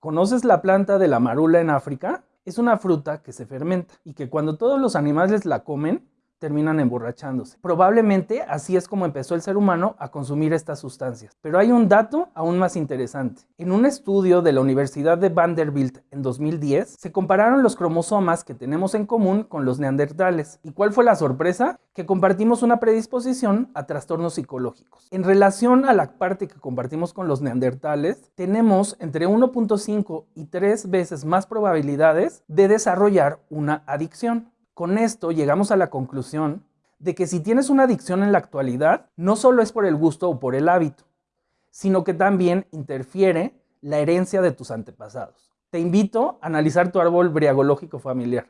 ¿Conoces la planta de la marula en África? Es una fruta que se fermenta y que cuando todos los animales la comen, terminan emborrachándose. Probablemente así es como empezó el ser humano a consumir estas sustancias. Pero hay un dato aún más interesante. En un estudio de la Universidad de Vanderbilt en 2010, se compararon los cromosomas que tenemos en común con los neandertales. ¿Y cuál fue la sorpresa? Que compartimos una predisposición a trastornos psicológicos. En relación a la parte que compartimos con los neandertales, tenemos entre 1.5 y 3 veces más probabilidades de desarrollar una adicción. Con esto llegamos a la conclusión de que si tienes una adicción en la actualidad, no solo es por el gusto o por el hábito, sino que también interfiere la herencia de tus antepasados. Te invito a analizar tu árbol briagológico familiar.